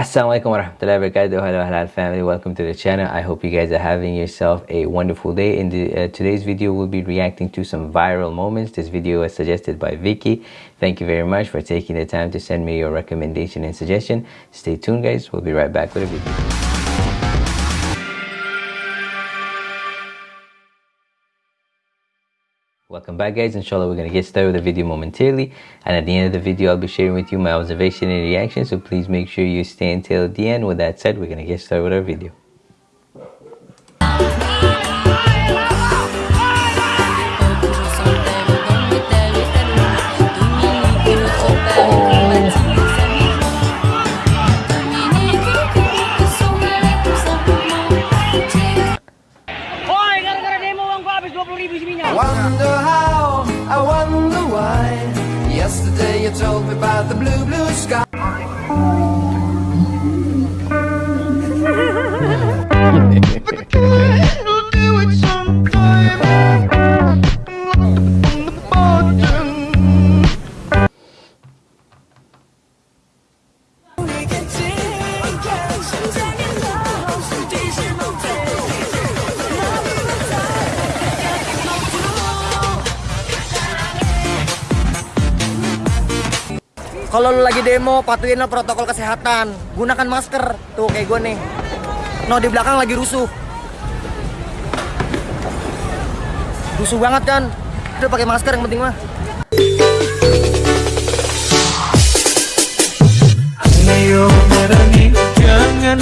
Assalamualaikum warahmatullahi wabarakatuh. Hello halal family. Welcome to the channel. I hope you guys are having yourself a wonderful day. In the, uh, today's video, we'll be reacting to some viral moments. This video was suggested by Vicky. Thank you very much for taking the time to send me your recommendation and suggestion. Stay tuned, guys. We'll be right back with a video. Welcome back guys, inshallah we're going to get started with the video momentarily and at the end of the video I'll be sharing with you my observation and reaction so please make sure you stay until the end. With that said, we're going to get started with our video. Yesterday you told me about the blue, blue sky. Kalau lu lagi demo, patuhin protokol kesehatan. Gunakan masker. Tuh kayak gue nih. No di belakang lagi rusuh. Rusuh banget kan? Udah pakai masker yang penting mah. Jangan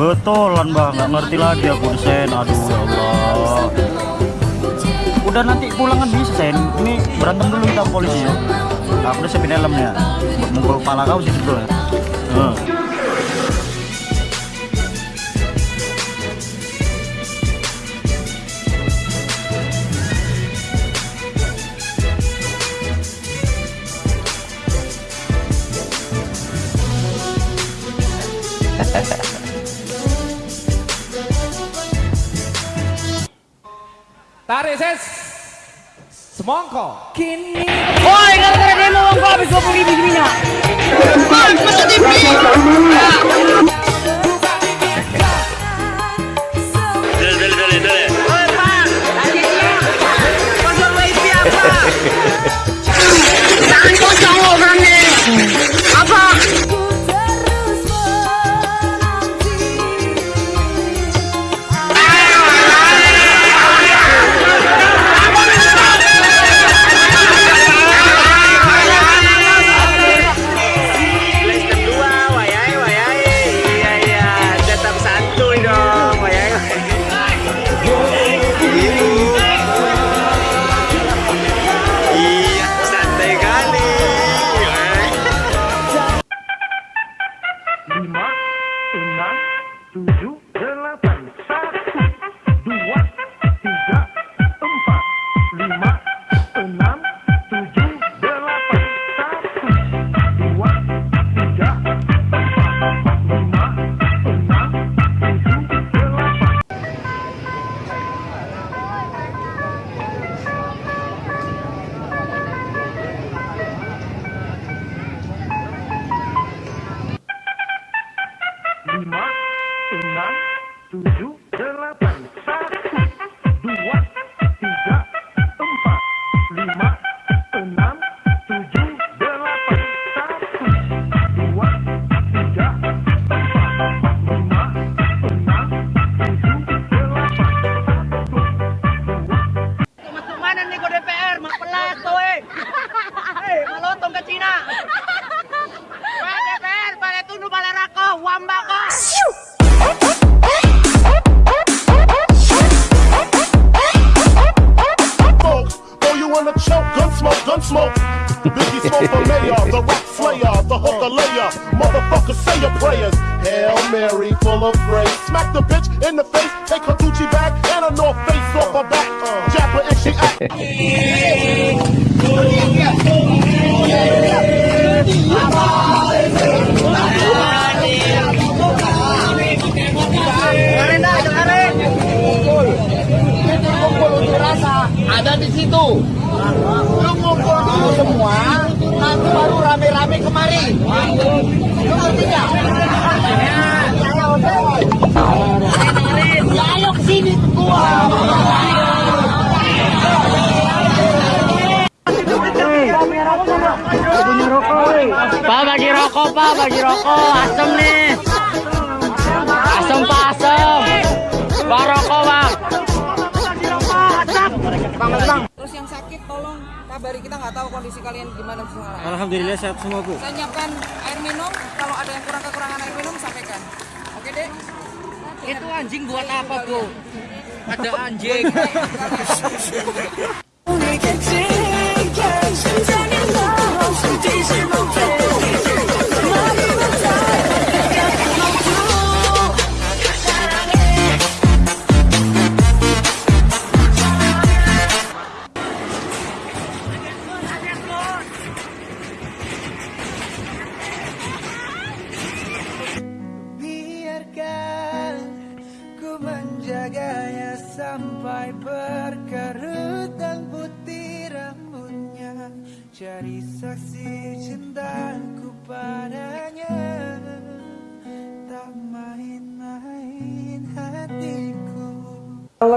Betulan bang, nggak ngerti lagi aku desain. Aduh ya Allah. Udah nanti pulangan bisa sen. Ini berantem dulu kita polisi ya. Aku udah siapin helmnya. Mukul kepala kau sih dulu ya. Uh. Tarik ses. Semongko. Kini. Woi, gara-gara demo uangku habis 20 ribu minyak. Masuk TV. Smoke the mayor, the rap slayer, the hooker layer, motherfucker say your prayers. Hail Mary, full of grace. Smack the bitch in the face, take her Gucci bag and a North Face off her back. Jab her she act. Ada di situ. Lu ngumpul dulu semua, nanti baru rame-rame kemari. Lu ngerti nggak? Ya ayo ke sini semua. Pak bagi rokok pak bagi rokok asem nih asem pak asem pak rokok bang Terus yang sakit tolong kabari kita nggak tahu kondisi kalian gimana sekarang. Alhamdulillah sehat semua bu. Saya nyiapkan air minum. Kalau ada yang kurang kekurangan air minum sampaikan. Oke dek. itu anjing buat apa bu ada anjing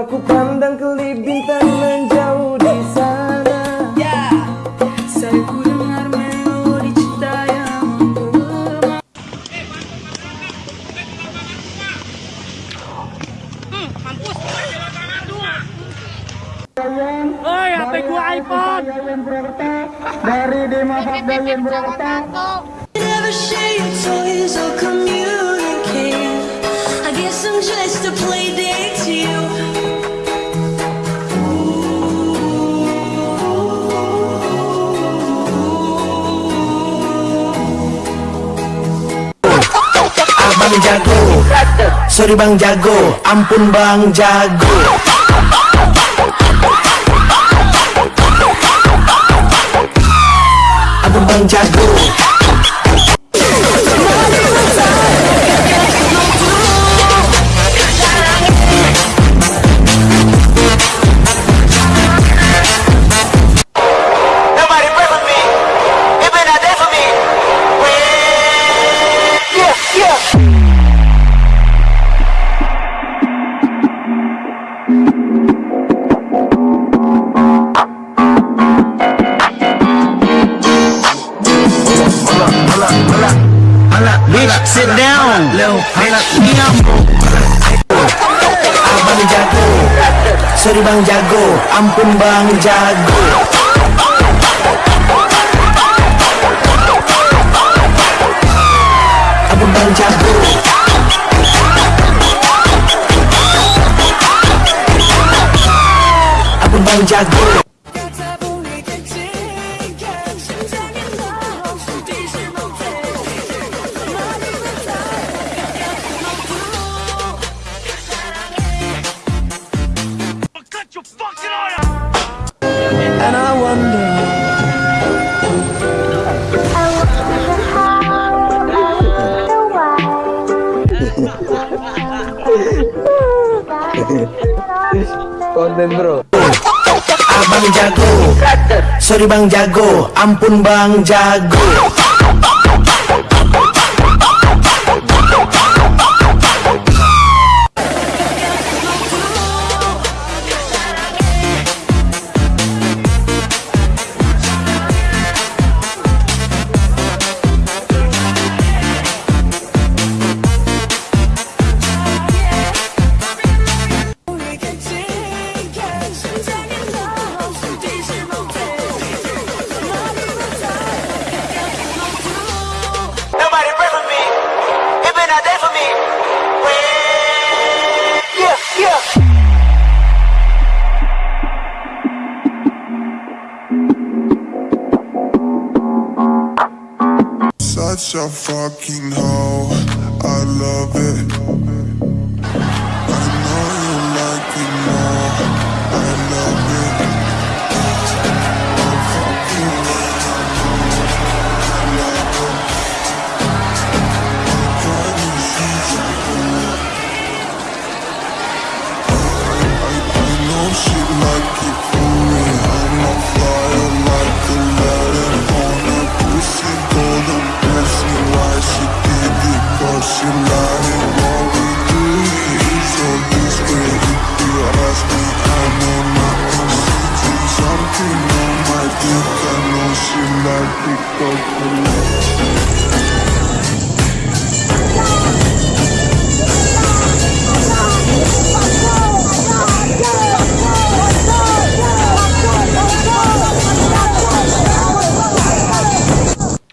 aku pandang ke bintang menjauh di sana. Yeah. Ku dengar melodi cinta yang Oi, hmm, HP iPhone? Dari Dima Fakdayan Purwokerto Never share your toys, come Abang jago. Sorry bang jago. Ampun bang jago. Abang bang jago Abang jago Sorry bang jago Ampun bang jago Abang bang jago Abang bang jago Konten bro. Abang jago. Sorry bang jago. Ampun bang jago Such a fucking hoe. I love it.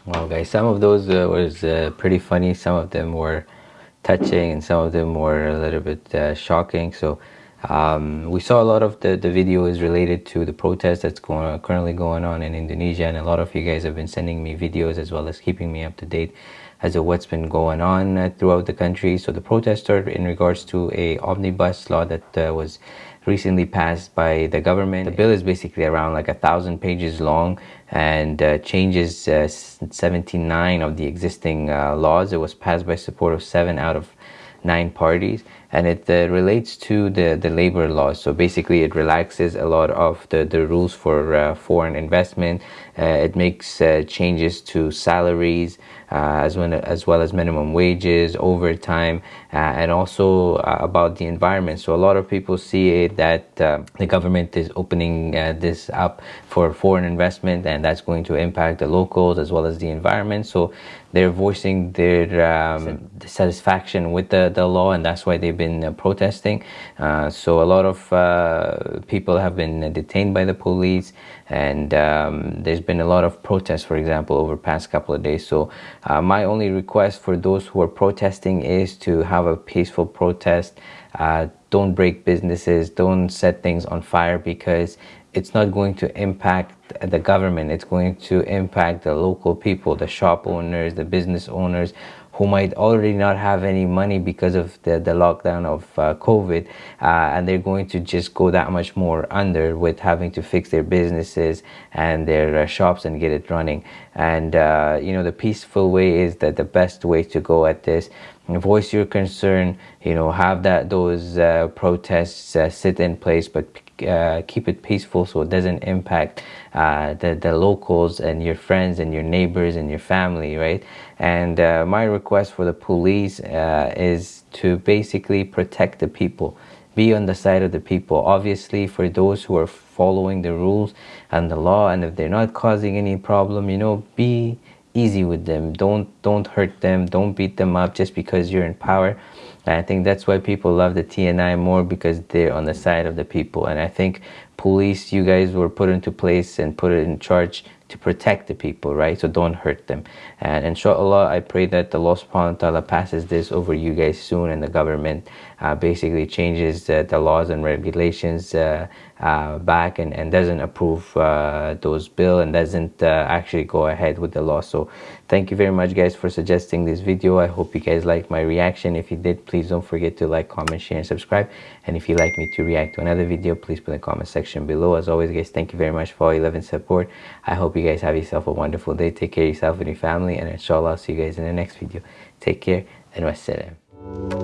Wow, guys, some of those uh, was uh, pretty funny. Some of them were touching, and some of them were a little bit uh, shocking. So um, we saw a lot of the the video is related to the protest that's going currently going on in Indonesia, and a lot of you guys have been sending me videos as well as keeping me up to date as to what's been going on uh, throughout the country. So the protest started in regards to a omnibus law that uh, was recently passed by the government. The bill is basically around like a thousand pages long and uh, changes uh, 79 of the existing uh, laws. It was passed by support of seven out of nine parties and it uh, relates to the, the labor laws. So basically it relaxes a lot of the, the rules for uh, foreign investment. Uh, it makes uh, changes to salaries uh, as, well, as well as minimum wages, overtime, uh, and also about the environment. So a lot of people see it that the government is opening this up for foreign investment and that's going to impact the locals as well as the environment. So they're voicing their um, dissatisfaction with the, the law and that's why they've been uh, protesting. Uh, so a lot of uh, people have been detained by the police and um, there's been a lot of protests, for example, over past couple of days. So my only request for those who are protesting is to have a peaceful protest. Don't break businesses, don't set things on fire because it's not going to impact the government it's going to impact the local people the shop owners the business owners who might already not have any money because of the, the lockdown of uh, covid uh, and they're going to just go that much more under with having to fix their businesses and their uh, shops and get it running. And uh, you know the peaceful way is that the best way to go at this voice your concern you know have that those uh, protests uh, sit in place but uh, keep it peaceful so it doesn't impact uh, the, the locals and your friends and your neighbors and your family right? And uh, my request for the police uh, is to basically protect the people. Be on the side of the people. Obviously for those who are following the rules and the law and if they're not causing any problem you know be easy with them. Don't don't hurt them. Don't beat them up just because you're in power and I think that's why people love the TNI more because they're on the side of the people. And I think police, you guys were put into place and put in charge to protect the people, right? So don't hurt them. And inshallah, I pray that Allah subhanahu wa ta'ala passes this over you guys soon and the government uh, basically changes uh, the laws and regulations uh, uh back and, and doesn't approve uh, those bill and doesn't actually go ahead with the law. So thank you very much guys for suggesting this video. I hope you guys liked my reaction. If you did, please don't forget to like, comment, share, and subscribe. And if you'd like me to react to another video, please put in the comment section below. As always, guys, thank you very much for all your love and support. I hope you guys have yourself a wonderful day. Take care of yourself and your family. And inshallah, I'll see you guys in the next video. Take care and wassalam.